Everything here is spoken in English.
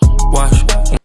Watch.